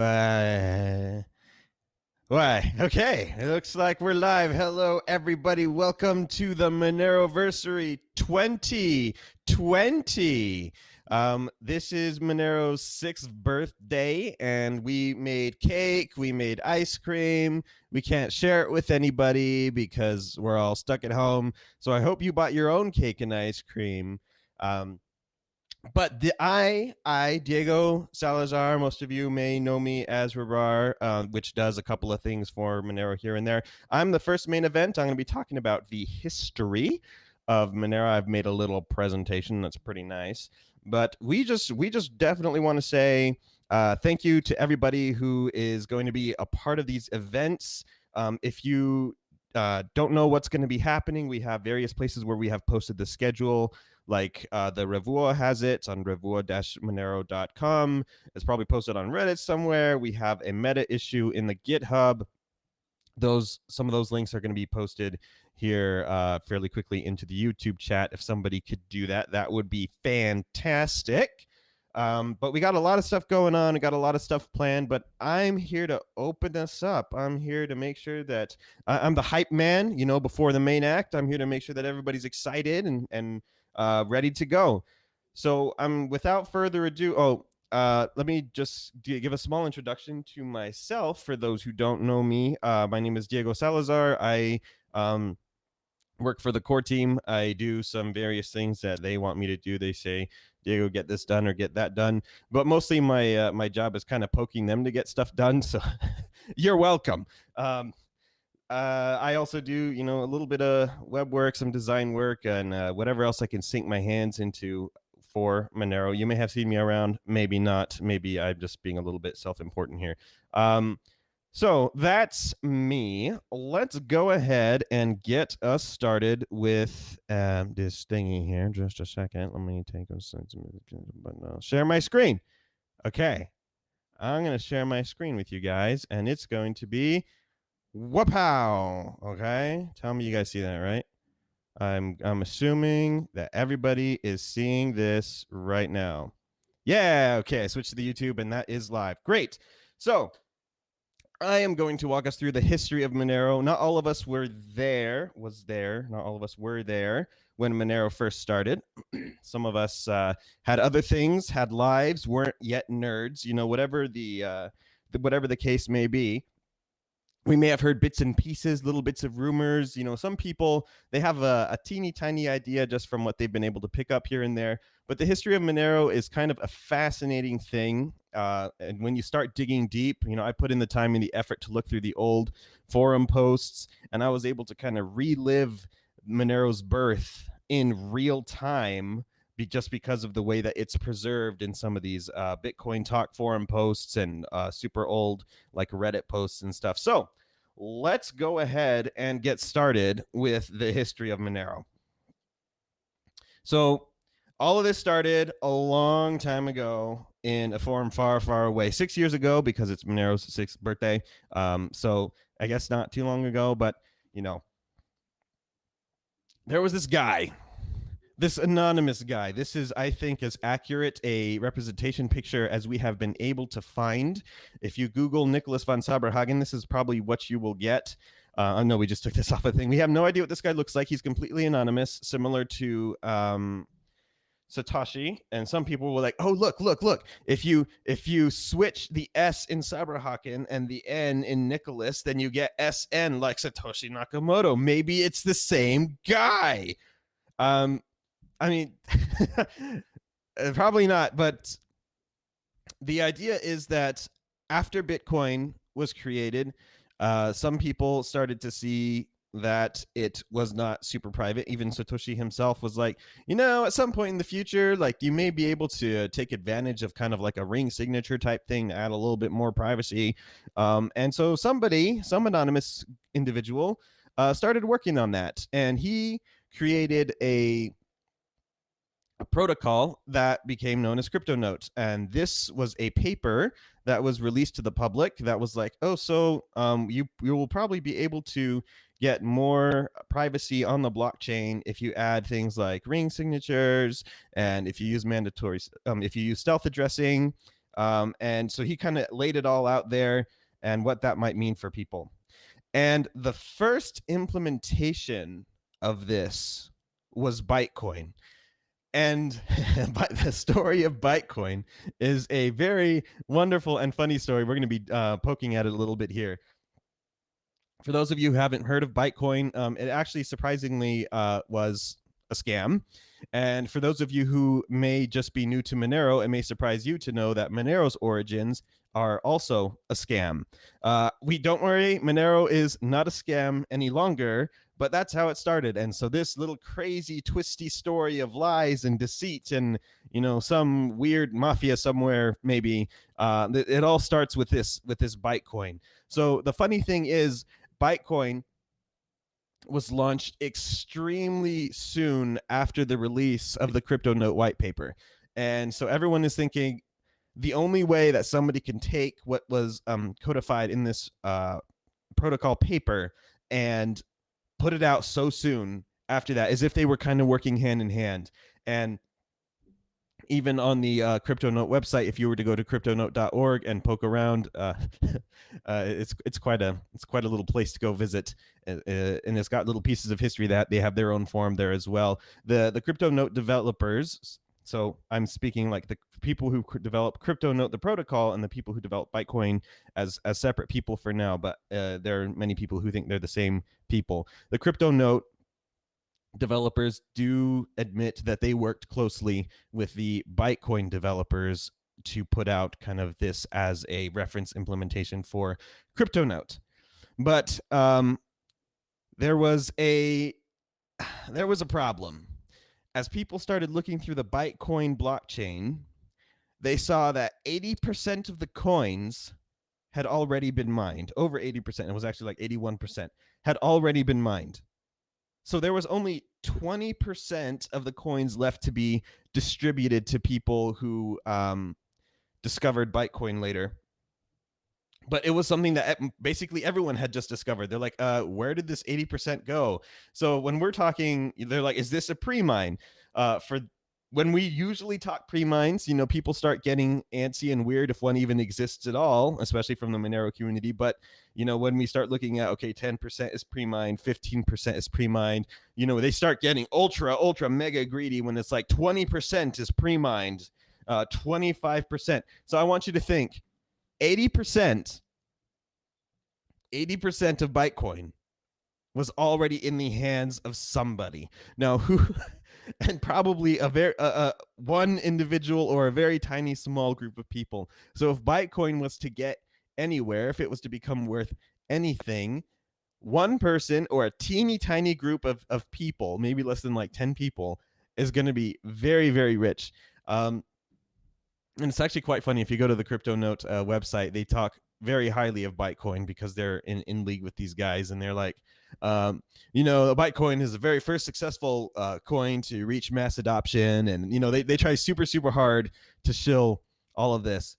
Uh, why? Okay, it looks like we're live. Hello, everybody. Welcome to the Moneroversary 2020. Um, this is Monero's sixth birthday, and we made cake, we made ice cream. We can't share it with anybody because we're all stuck at home. So I hope you bought your own cake and ice cream. Um, but the I, I, Diego Salazar, most of you may know me as rehrar, uh, which does a couple of things for Monero here and there. I'm the first main event. I'm going to be talking about the history of Monero. I've made a little presentation that's pretty nice, but we just we just definitely want to say uh, thank you to everybody who is going to be a part of these events. Um, if you uh, don't know what's going to be happening, we have various places where we have posted the schedule like uh, the Revuo has it on revuo-monero.com. It's probably posted on Reddit somewhere. We have a meta issue in the GitHub. Those some of those links are going to be posted here uh, fairly quickly into the YouTube chat. If somebody could do that, that would be fantastic. Um, but we got a lot of stuff going on. We got a lot of stuff planned. But I'm here to open us up. I'm here to make sure that uh, I'm the hype man. You know, before the main act, I'm here to make sure that everybody's excited and and uh, ready to go. So I'm um, without further ado. Oh, uh, let me just give a small introduction to myself for those who don't know me. Uh, my name is Diego Salazar. I um, work for the core team. I do some various things that they want me to do. They say, Diego, get this done or get that done. But mostly my uh, my job is kind of poking them to get stuff done. So you're welcome. Um, uh, I also do, you know, a little bit of web work, some design work, and uh, whatever else I can sink my hands into for Monero. You may have seen me around, maybe not. Maybe I'm just being a little bit self-important here. Um, so that's me. Let's go ahead and get us started with uh, this thingy here. Just a second. Let me take a second, but share my screen. Okay, I'm going to share my screen with you guys, and it's going to be Wapow. Okay. Tell me you guys see that, right? I'm I'm assuming that everybody is seeing this right now. Yeah, okay. I switched to the YouTube and that is live. Great. So I am going to walk us through the history of Monero. Not all of us were there, was there. Not all of us were there when Monero first started. Some of us uh, had other things, had lives, weren't yet nerds. You know, whatever the, uh, the whatever the case may be we may have heard bits and pieces, little bits of rumors. You know, some people they have a, a, teeny tiny idea just from what they've been able to pick up here and there. But the history of Monero is kind of a fascinating thing. Uh, and when you start digging deep, you know, I put in the time and the effort to look through the old forum posts, and I was able to kind of relive Monero's birth in real time just because of the way that it's preserved in some of these uh, Bitcoin Talk forum posts and uh, super old like Reddit posts and stuff. So let's go ahead and get started with the history of Monero. So all of this started a long time ago in a forum far, far away. Six years ago because it's Monero's sixth birthday. Um, so I guess not too long ago, but you know, there was this guy this anonymous guy this is i think as accurate a representation picture as we have been able to find if you google Nicolas van Saberhagen this is probably what you will get uh, oh no we just took this off a thing we have no idea what this guy looks like he's completely anonymous similar to um, Satoshi, and some people were like, "Oh, look, look, look! If you if you switch the S in Saberhagen and the N in Nicholas, then you get SN like Satoshi Nakamoto. Maybe it's the same guy." Um, I mean, uh, probably not, but the idea is that after Bitcoin was created, uh, some people started to see that it was not super private. Even Satoshi himself was like, you know, at some point in the future, like you may be able to take advantage of kind of like a ring signature type thing to add a little bit more privacy. Um, and so somebody, some anonymous individual, uh, started working on that, and he created a a protocol that became known as CryptoNote. And this was a paper that was released to the public that was like, oh, so um, you, you will probably be able to get more privacy on the blockchain if you add things like ring signatures and if you use mandatory, um, if you use stealth addressing. Um, and so he kind of laid it all out there and what that might mean for people. And the first implementation of this was Bytecoin. And the story of Bytecoin is a very wonderful and funny story. We're going to be uh, poking at it a little bit here. For those of you who haven't heard of Bytecoin, um, it actually surprisingly uh, was a scam. And for those of you who may just be new to Monero, it may surprise you to know that Monero's origins are also a scam. Uh, we don't worry, Monero is not a scam any longer, but that's how it started. And so this little crazy, twisty story of lies and deceit and you know some weird mafia somewhere maybe uh, it all starts with this with this Bytecoin. So the funny thing is, Bytecoin was launched extremely soon after the release of the crypto note white paper and so everyone is thinking the only way that somebody can take what was um, codified in this uh, protocol paper and put it out so soon after that as if they were kind of working hand in hand and even on the uh, CryptoNote website, if you were to go to cryptonote.org and poke around, uh, uh, it's it's quite a it's quite a little place to go visit, uh, uh, and it's got little pieces of history that they have their own forum there as well. The the CryptoNote developers. So I'm speaking like the people who develop CryptoNote, the protocol, and the people who develop Bytecoin as as separate people for now. But uh, there are many people who think they're the same people. The CryptoNote developers do admit that they worked closely with the Bytecoin developers to put out kind of this as a reference implementation for CryptoNote. But um, there was a there was a problem. As people started looking through the Bytecoin blockchain, they saw that 80% of the coins had already been mined. Over 80%, it was actually like 81%, had already been mined. So there was only 20% of the coins left to be distributed to people who um, discovered Bytecoin later. But it was something that basically everyone had just discovered. They're like, uh, where did this 80% go? So when we're talking, they're like, is this a pre mine? Uh, for when we usually talk pre-mines, you know, people start getting antsy and weird if one even exists at all, especially from the Monero community. But you know, when we start looking at okay, 10% is pre-mined, 15% is pre-mined, you know, they start getting ultra, ultra mega greedy when it's like 20% is pre-mined, uh, 25%. So I want you to think 80%, 80% of Bytecoin was already in the hands of somebody. Now, who and probably a very uh, uh, one individual or a very tiny small group of people. So if Bytecoin was to get anywhere, if it was to become worth anything, one person or a teeny tiny group of, of people, maybe less than like 10 people, is going to be very, very rich. Um, and it's actually quite funny. If you go to the Crypto Note uh, website, they talk very highly of Bytecoin because they're in, in league with these guys. And they're like, um, you know, Bytecoin is the very first successful uh, coin to reach mass adoption, and you know they they try super super hard to shill all of this.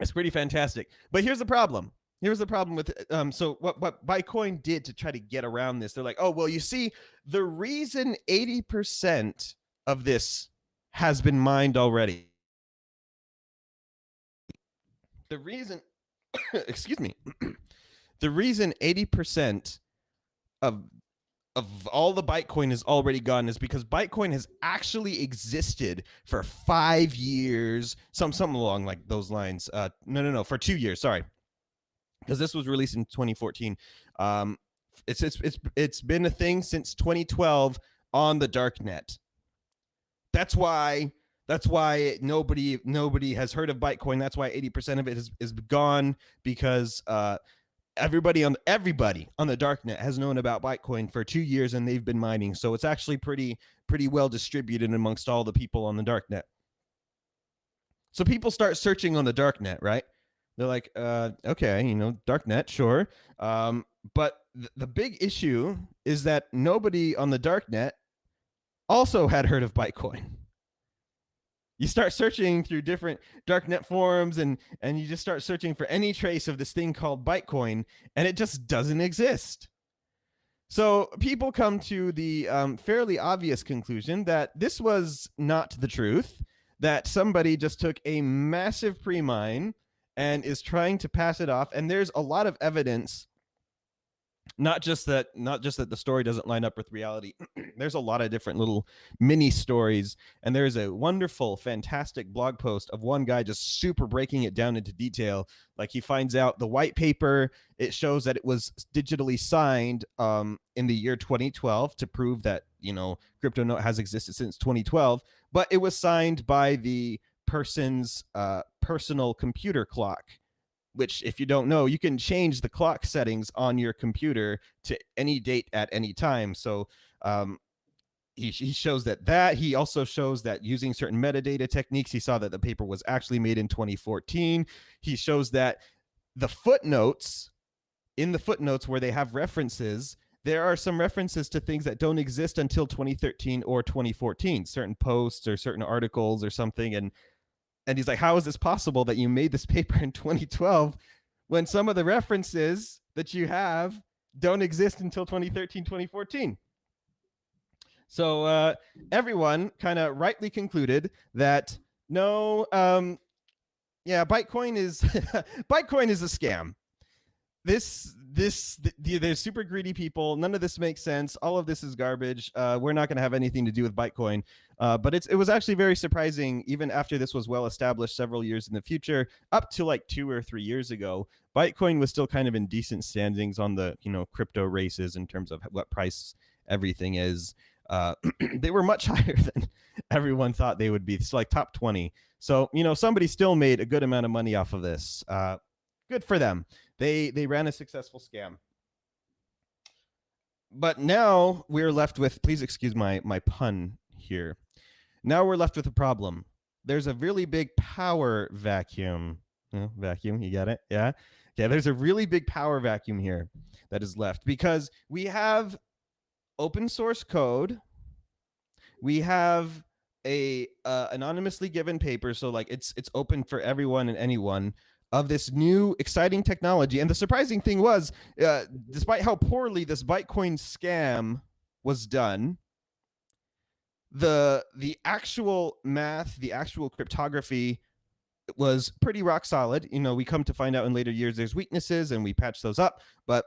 It's pretty fantastic, but here's the problem. Here's the problem with um. So what what Bytecoin did to try to get around this? They're like, oh well, you see, the reason eighty percent of this has been mined already. The reason, excuse me, the reason 80% of of all the Bytecoin is already gone is because Bytecoin has actually existed for five years, some something along like those lines. Uh, no, no, no, for two years. Sorry, because this was released in 2014. Um, it's it's it's it's been a thing since 2012 on the dark net. That's why that's why nobody nobody has heard of Bytecoin. That's why 80% of it is, is gone because uh, everybody on everybody on the darknet has known about Bytecoin for two years and they've been mining. So it's actually pretty pretty well distributed amongst all the people on the darknet. So people start searching on the darknet, right? They're like, uh, okay, you know, darknet, sure. Um, but th- the big issue is that nobody on the darknet also had heard of Bytecoin you start searching through different darknet forums and and you just start searching for any trace of this thing called Bytecoin, and it just doesn't exist. So people come to the um, fairly obvious conclusion that this was not the truth. that somebody just took a massive pre-mine and is trying to pass it off and there's a lot of evidence not just that not just that the story doesn't line up with reality there's a lot of different little mini stories and there's a wonderful fantastic blog post of one guy just super breaking it down into detail. Like he finds out the white paper it shows that it was digitally signed um, in the year 2012 to prove that you know crypto note has existed since 2012 but it was signed by the person's uh, personal computer clock which if you don't know you can change the clock settings on your computer to any date at any time. So um, he, he shows that that he also shows that using certain metadata techniques he saw that the paper was actually made in 2014 he shows that the footnotes in the footnotes where they have references there are some references to things that don't exist until 2013 or 2014 certain posts or certain articles or something and and he's like, How is this possible that you made this paper in 2012 when some of the references that you have don't exist until 2013, 2014? So uh, everyone kind of rightly concluded that no, um, yeah, Bytecoin is Bytecoin is a scam this this the, there's super greedy people. None of this makes sense. All of this is garbage. Uh, we're not going to have anything to do with bytecoin. Uh, but it's it was actually very surprising even after this was well established several years in the future up to like two or three years ago bytecoin was still kind of in decent standings on the you know crypto races in terms of what price everything is. Uh, they were much higher than everyone thought they would be. It's like top 20 so you know somebody still made a good amount of money off of this. Uh, good for them they they ran a successful scam. But now we're left with please excuse my my pun here. Now we're left with a problem. There's a really big power vacuum. Oh, vacuum, you got it? Yeah. Yeah, there's a really big power vacuum here that is left because we have open source code. We have a uh, anonymously given paper so like it's it's open for everyone and anyone of this new exciting technology. And the surprising thing was, uh, despite how poorly this Bytecoin scam was done, the the actual math, the actual cryptography was pretty rock solid. You know, we come to find out in later years there's weaknesses and we patch those up, but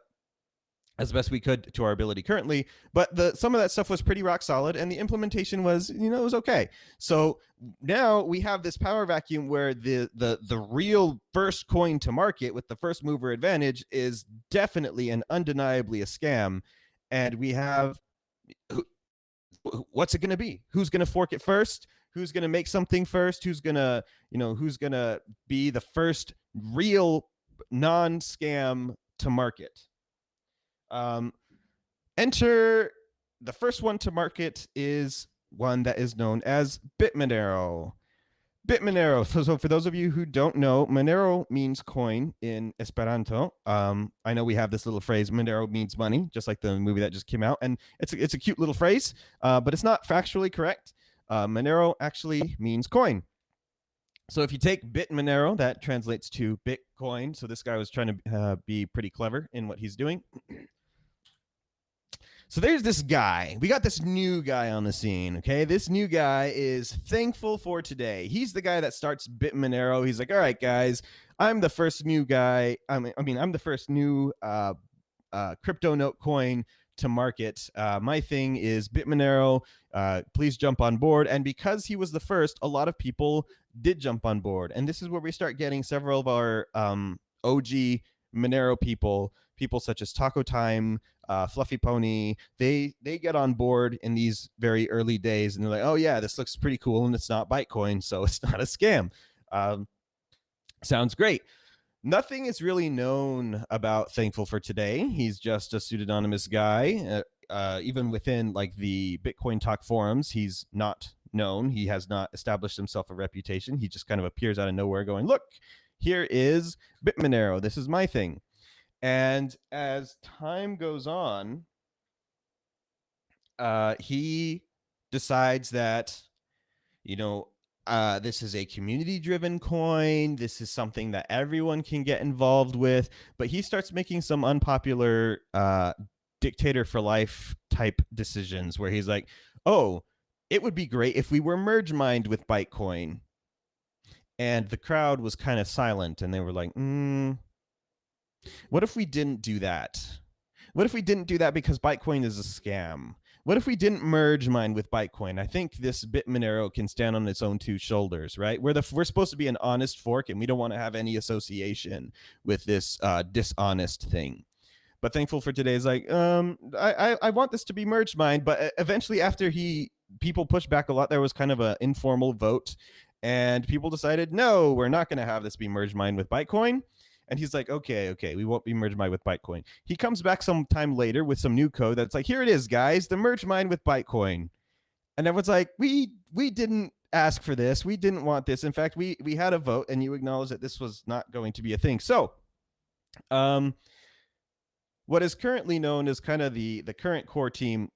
as best we could to our ability currently but the some of that stuff was pretty rock solid and the implementation was you know it was okay. So now we have this power vacuum where the the the real first coin to market with the first mover advantage is definitely and undeniably a scam and we have what's it going to be? Who's going to fork it first? Who's going to make something first? Who's going to you know who's going to be the first real non-scam to market um, enter the first one to market is one that is known as Bitmonero. Bitmonero. So, so for those of you who don't know, Monero means coin in Esperanto. Um, I know we have this little phrase, Monero means money, just like the movie that just came out, and it's a, it's a cute little phrase, uh, but it's not factually correct. Uh, Monero actually means coin. So if you take Bit Monero, that translates to Bitcoin. So this guy was trying to uh, be pretty clever in what he's doing. So there's this guy. We got this new guy on the scene. Okay, this new guy is thankful for today. He's the guy that starts Bitmonero. He's like, all right, guys, I'm the first new guy. I mean, I mean, I'm the first new uh, uh, crypto note coin to market. Uh, my thing is Bitmonero. Uh, please jump on board. And because he was the first, a lot of people did jump on board. And this is where we start getting several of our um, OG Monero people, people such as Taco Time, uh, Fluffy Pony, they they get on board in these very early days, and they're like, "Oh yeah, this looks pretty cool, and it's not Bytecoin, so it's not a scam." Um, sounds great. Nothing is really known about Thankful for today. He's just a pseudonymous guy. Uh, uh, even within like the Bitcoin Talk forums, he's not known. He has not established himself a reputation. He just kind of appears out of nowhere, going, "Look, here is Bitmonero. This is my thing." And as time goes on, uh, he decides that, you know, uh, this is a community driven coin. This is something that everyone can get involved with. But he starts making some unpopular uh, dictator for life type decisions where he's like, oh, it would be great if we were merge mined with Bytecoin. And the crowd was kind of silent and they were like, mm, what if we didn't do that? What if we didn't do that because Bytecoin is a scam? What if we didn't merge mine with Bytecoin? I think this Bit Monero can stand on its own two shoulders, right? We're the we're supposed to be an honest fork, and we don't want to have any association with this uh, dishonest thing. But thankful for today is like, um, I, I I want this to be merged mine, but eventually after he people pushed back a lot, there was kind of an informal vote, and people decided, no, we're not going to have this be merged mine with Bytecoin. And he's like, okay, okay, we won't be merged mine with Bytecoin. He comes back some time later with some new code that's like, here it is, guys, the merge mine with Bytecoin. And everyone's like, we we didn't ask for this. We didn't want this. In fact, we we had a vote and you acknowledge that this was not going to be a thing. So um what is currently known as kind of the the current core team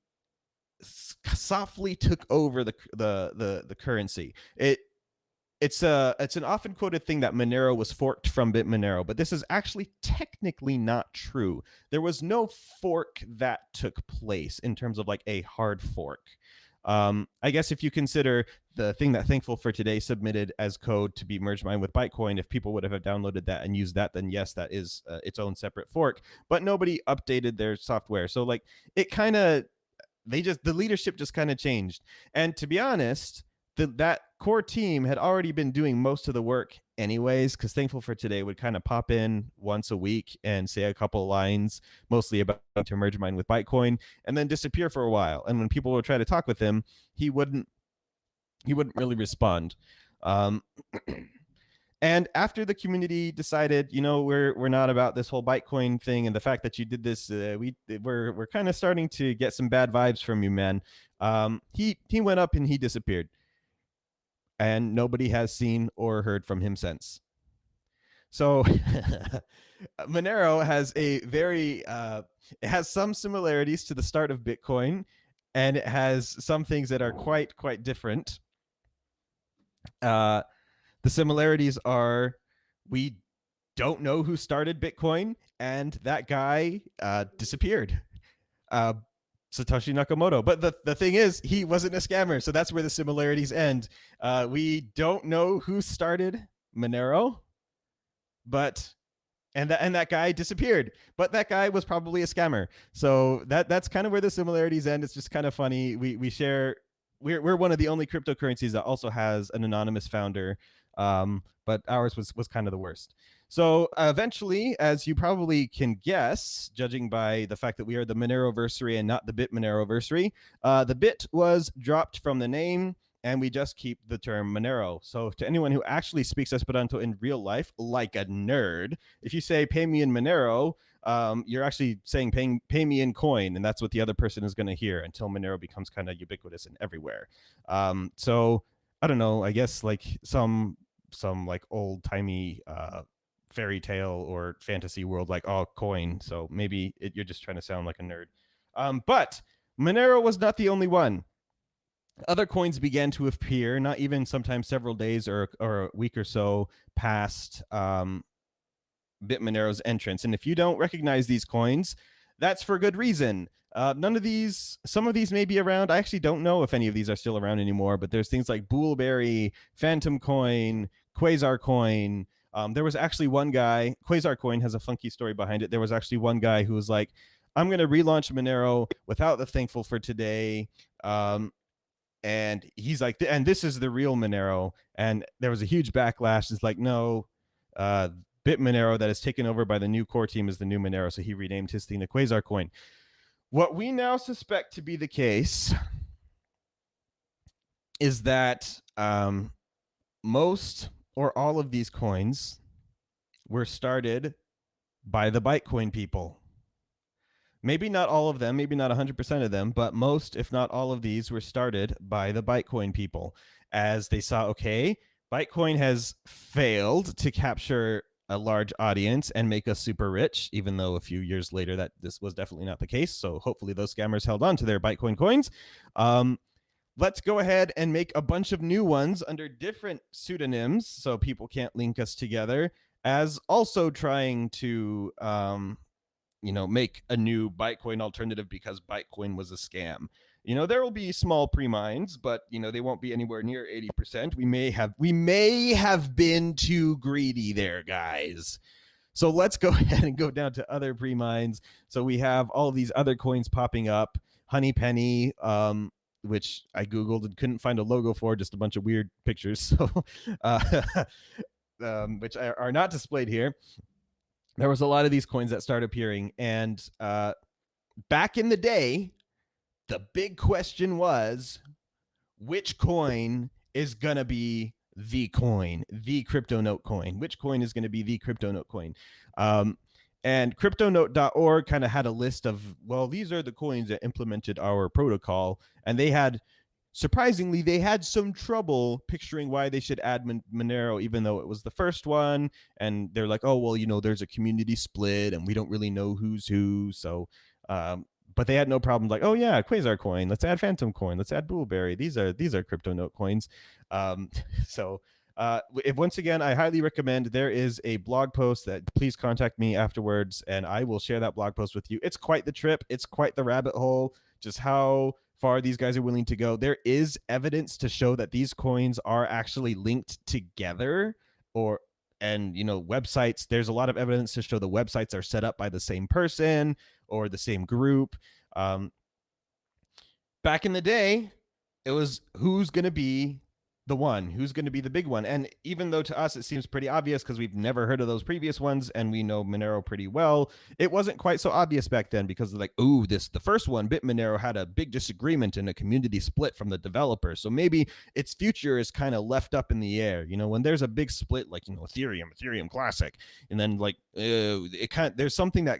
softly took over the the the, the currency. It it's a it's an often quoted thing that Monero was forked from Bit Monero, but this is actually technically not true. There was no fork that took place in terms of like a hard fork. Um, I guess if you consider the thing that Thankful for Today submitted as code to be merged mine with Bytecoin, if people would have downloaded that and used that, then yes, that is uh, its own separate fork. But nobody updated their software, so like it kind of they just the leadership just kind of changed. And to be honest, the, that core team had already been doing most of the work anyways because thankful for today would kind of pop in once a week and say a couple lines mostly about to merge mine with bytecoin and then disappear for a while. And when people would try to talk with him he wouldn't he wouldn't really respond. Um, and after the community decided you know we're we're not about this whole bytecoin thing and the fact that you did this uh, we we're we're kind of starting to get some bad vibes from you man. Um, he he went up and he disappeared and nobody has seen or heard from him since. So Monero has a very uh, it has some similarities to the start of Bitcoin, and it has some things that are quite quite different. Uh, the similarities are we don't know who started Bitcoin, and that guy uh, disappeared. Satoshi Nakamoto. But the, the thing is, he wasn't a scammer. So that's where the similarities end. Uh, we don't know who started Monero, but and that and that guy disappeared. But that guy was probably a scammer. So that that's kind of where the similarities end. It's just kind of funny. We we share we're we're one of the only cryptocurrencies that also has an anonymous founder. Um, but ours was was kind of the worst. So uh, eventually, as you probably can guess, judging by the fact that we are the Moneroversary and not the Bit Moneroversary, uh, the bit was dropped from the name and we just keep the term Monero. So to anyone who actually speaks Esperanto in real life, like a nerd, if you say pay me in Monero, um, you're actually saying pay, pay me in coin, and that's what the other person is going to hear until Monero becomes kind of ubiquitous and everywhere. Um, so I don't know. I guess like some some like old timey uh, fairy tale or fantasy world like all coin so maybe it, you're just trying to sound like a nerd. Um, but monero was not the only one. Other coins began to appear not even sometimes several days or, or a week or so past um, bitmonero's entrance. And if you don't recognize these coins that's for good reason. Uh, none of these, some of these may be around. I actually don't know if any of these are still around anymore, but there's things like Boolberry, Phantom Coin, Quasar Coin, um, there was actually one guy, Quasar Coin has a funky story behind it. There was actually one guy who was like, I'm going to relaunch Monero without the thankful for today. Um, and he's like, and this is the real Monero. And there was a huge backlash. It's like, no, uh, Bit Monero that is taken over by the new core team is the new Monero. So he renamed his thing to Quasar Coin. What we now suspect to be the case is that um, most or all of these coins were started by the Bytecoin people. Maybe not all of them, maybe not 100% of them, but most, if not all of these, were started by the Bytecoin people as they saw, okay, Bytecoin has failed to capture a large audience and make us super rich, even though a few years later that this was definitely not the case. So hopefully those scammers held on to their Bytecoin coins. Um, let's go ahead and make a bunch of new ones under different pseudonyms so people can't link us together as also trying to um, you know make a new bytecoin alternative because bytecoin was a scam. You know there will be small pre-mines but you know they won't be anywhere near 80% we may have we may have been too greedy there guys. So let's go ahead and go down to other pre-mines. So we have all these other coins popping up. Honey penny um which i googled and couldn't find a logo for just a bunch of weird pictures so uh, um, which are, not displayed here there was a lot of these coins that started appearing and uh, back in the day the big question was which coin is going to be the coin, the crypto note coin? Which coin is going to be the crypto note coin? Um, and cryptonote.org kind of had a list of, well, these are the coins that implemented our protocol. And they had, surprisingly, they had some trouble picturing why they should add Monero, even though it was the first one. And they're like, oh, well, you know, there's a community split and we don't really know who's who. So um, but they had no problem like, oh yeah, Quasar coin. Let's add Phantom coin. Let's add Boolberry. These are these are crypto note coins. Um, so uh, if, once again, I highly recommend there is a blog post that please contact me afterwards, and I will share that blog post with you. It's quite the trip. It's quite the rabbit hole. Just how far these guys are willing to go. There is evidence to show that these coins are actually linked together, or and you know websites. There's a lot of evidence to show the websites are set up by the same person or the same group. Um, back in the day, it was who's going to be the one who's going to be the big one? And even though to us it seems pretty obvious because we've never heard of those previous ones and we know monero pretty well it wasn't quite so obvious back then because like ooh this the first one bit monero had a big disagreement and a community split from the developers. So maybe its future is kind of left up in the air you know when there's a big split like you know ethereum ethereum classic and then like uh, it kind of, there's something that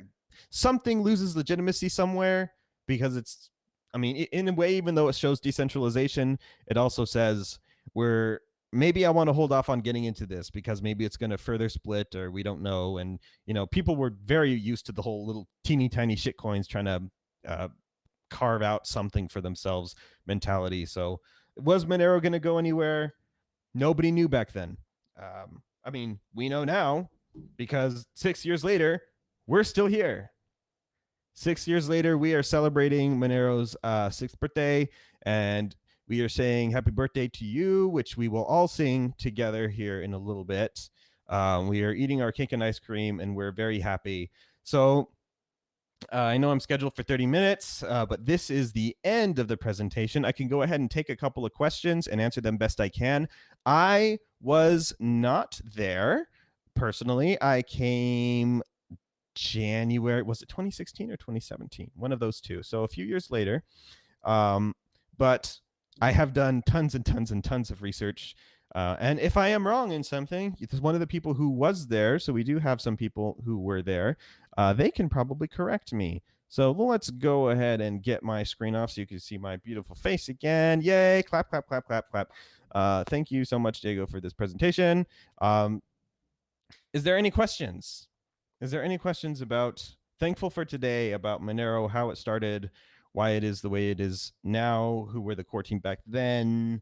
something loses legitimacy somewhere because it's i mean in a way even though it shows decentralization it also says we're maybe i want to hold off on getting into this because maybe it's going to further split or we don't know and you know people were very used to the whole little teeny tiny shit coins trying to uh, carve out something for themselves mentality so was monero going to go anywhere nobody knew back then um, i mean we know now because six years later we're still here. Six years later, we are celebrating Monero's uh, sixth birthday, and we are saying happy birthday to you, which we will all sing together here in a little bit. Um, we are eating our cake and ice cream, and we're very happy. So uh, I know I'm scheduled for 30 minutes, uh, but this is the end of the presentation. I can go ahead and take a couple of questions and answer them best I can. I was not there personally. I came January, was it 2016 or 2017? One of those two. So a few years later. Um, but I have done tons and tons and tons of research. Uh, and if I am wrong in something, it's one of the people who was there, so we do have some people who were there, uh, they can probably correct me. So let's go ahead and get my screen off so you can see my beautiful face again. Yay! Clap, clap, clap, clap, clap. Uh, thank you so much, Diego, for this presentation. Um, is there any questions? Is there any questions about thankful for today about Monero, how it started, why it is the way it is now, who were the core team back then?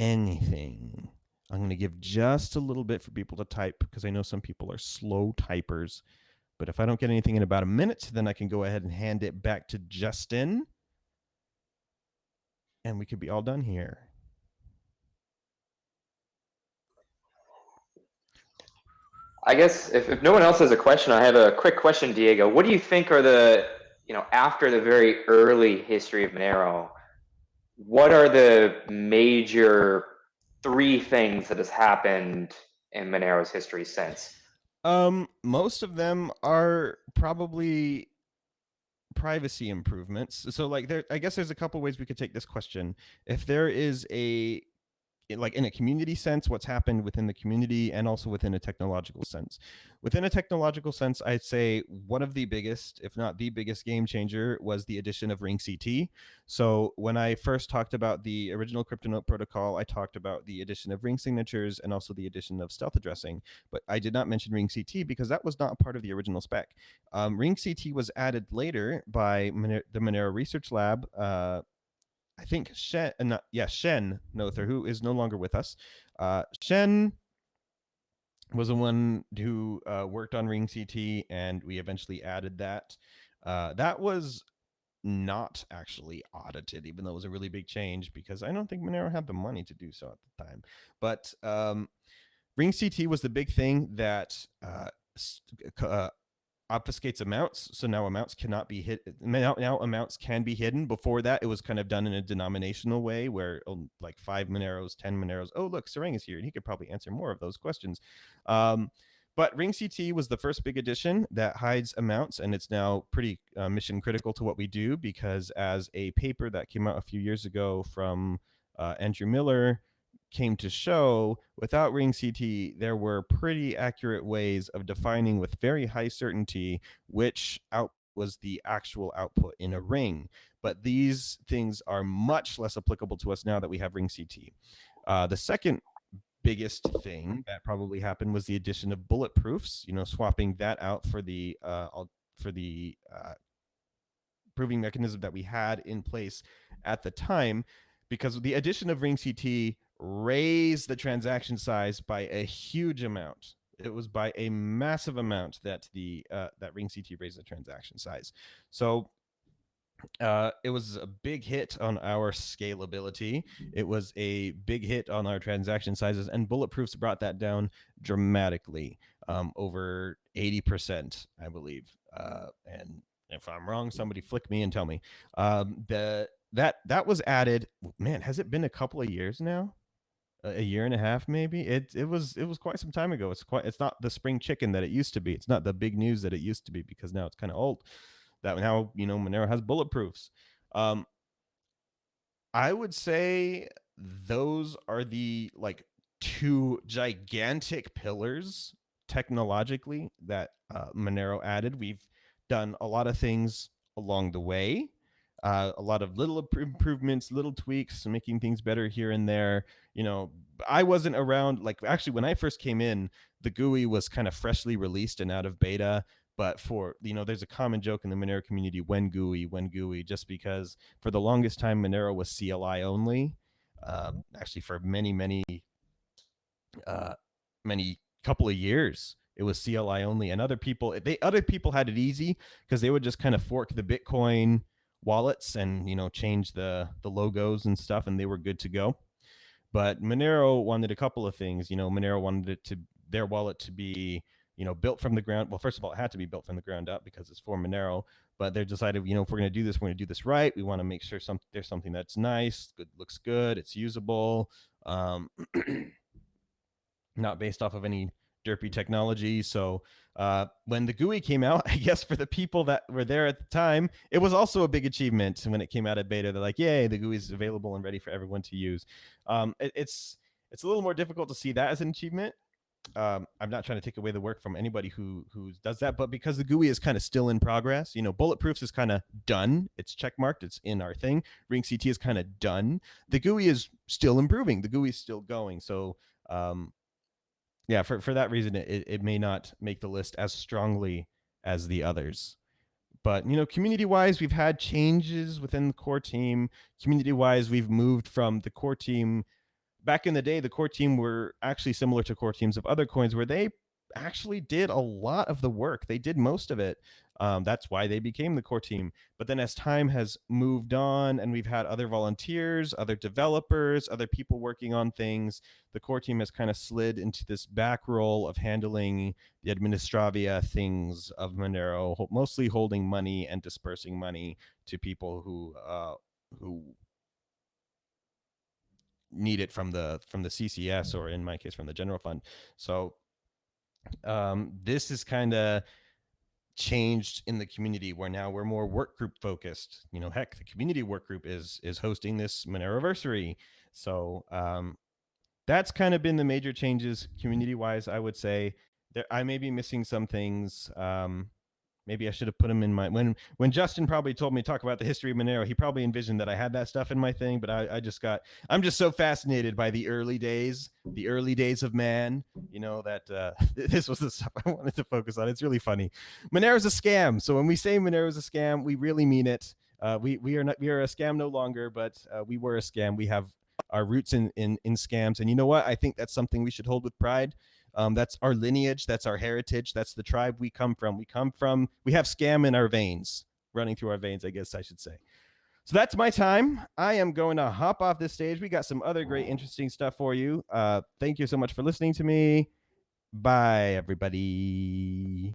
Anything. I'm going to give just a little bit for people to type because I know some people are slow typers. But if I don't get anything in about a minute, then I can go ahead and hand it back to Justin. And we could be all done here. I guess if, if no one else has a question, I have a quick question, Diego. What do you think are the, you know, after the very early history of Monero, what are the major three things that has happened in Monero's history since? Um, most of them are probably privacy improvements. So like there I guess there's a couple ways we could take this question. If there is a like in a community sense what's happened within the community and also within a technological sense. Within a technological sense i'd say one of the biggest if not the biggest game changer was the addition of ring ct so when i first talked about the original cryptonote protocol i talked about the addition of ring signatures and also the addition of stealth addressing but i did not mention ring ct because that was not part of the original spec. Um, ring ct was added later by the monero research lab uh, I think Shen, uh, yeah, Shen Noether, who is no longer with us. Uh, Shen was the one who uh, worked on Ring CT, and we eventually added that. Uh, that was not actually audited, even though it was a really big change because I don't think Monero had the money to do so at the time. But um, Ring CT was the big thing that uh, uh, obfuscates amounts. So now amounts cannot be hit. Now, now, amounts can be hidden. Before that, it was kind of done in a denominational way where oh, like five Moneros, 10 Moneros. Oh, look, Sarang is here and he could probably answer more of those questions. Um, but Ring CT was the first big addition that hides amounts, and it's now pretty uh, mission critical to what we do because, as a paper that came out a few years ago from uh, Andrew Miller came to show, without Ring CT, there were pretty accurate ways of defining with very high certainty which out was the actual output in a ring. But these things are much less applicable to us now that we have Ring CT. Uh, the second biggest thing that probably happened was the addition of bulletproofs. You know, swapping that out for the uh, for the uh, proving mechanism that we had in place at the time, because the addition of Ring CT raised the transaction size by a huge amount. It was by a massive amount that the uh, that Ring CT raised the transaction size. So uh, it was a big hit on our scalability. It was a big hit on our transaction sizes, and Bulletproofs brought that down dramatically, um, over 80%, I believe. Uh, and if I'm wrong, somebody flick me and tell me. Um, the that that was added. Man, has it been a couple of years now? A year and a half, maybe. It it was it was quite some time ago. It's quite. It's not the spring chicken that it used to be. It's not the big news that it used to be because now it's kind of old that now you know Monero has bulletproofs. Um, I would say those are the like two gigantic pillars technologically that uh, Monero added. We've done a lot of things along the way, uh, a lot of little improvements, little tweaks, making things better here and there. You know, I wasn't around. Like actually, when I first came in, the GUI was kind of freshly released and out of beta but for you know there's a common joke in the monero community when GUI when GUI just because for the longest time monero was cli only um, actually for many many uh, many couple of years it was cli only and other people they other people had it easy because they would just kind of fork the bitcoin wallets and you know change the the logos and stuff and they were good to go but monero wanted a couple of things you know monero wanted it to their wallet to be you know, built from the ground. Well, first of all, it had to be built from the ground up because it's for Monero. But they decided, you know, if we're going to do this, we're going to do this right. We want to make sure some there's something that's nice, good, looks good, it's usable, um, not based off of any derpy technology. So uh, when the GUI came out, I guess for the people that were there at the time, it was also a big achievement. When it came out of beta, they're like, "Yay, the GUI is available and ready for everyone to use." Um, it, it's it's a little more difficult to see that as an achievement um, I'm not trying to take away the work from anybody who who does that, but because the GUI is kind of still in progress, you know, Bulletproofs is kind of done. It's checkmarked. It's in our thing. Ring CT is kind of done. The GUI is still improving. The GUI is still going. So, um, yeah, for for that reason, it it may not make the list as strongly as the others. But you know, community wise, we've had changes within the core team. Community wise, we've moved from the core team back in the day, the core team were actually similar to core teams of other coins where they actually did a lot of the work. They did most of it. Um, that's why they became the core team. But then as time has moved on and we've had other volunteers, other developers, other people working on things, the core team has kind of slid into this back role of handling the administravia things of Monero, mostly holding money and dispersing money to people who uh, who need it from the from the CCS or in my case from the general fund. So um, this is kind of changed in the community where now we're more work group focused. You know, heck, the community work group is is hosting this Moneroversary. So um, that's kind of been the major changes community wise. I would say there I may be missing some things. Um, maybe I should have put him in my when when Justin probably told me to talk about the history of Monero, he probably envisioned that I had that stuff in my thing, but I, I just got I'm just so fascinated by the early days, the early days of man, you know, that uh, this was the stuff I wanted to focus on. It's really funny. Monero's a scam. So when we say Monero's a scam, we really mean it. Uh, we we are not we are a scam no longer, but uh, we were a scam. We have our roots in, in in scams, and you know what? I think that's something we should hold with pride. Um, that's our lineage. That's our heritage. That's the tribe we come from. We come from, we have scam in our veins. running through our veins, I guess I should say. So that's my time. I am going to hop off this stage. We got some other great, interesting stuff for you. Uh, thank you so much for listening to me. Bye, everybody.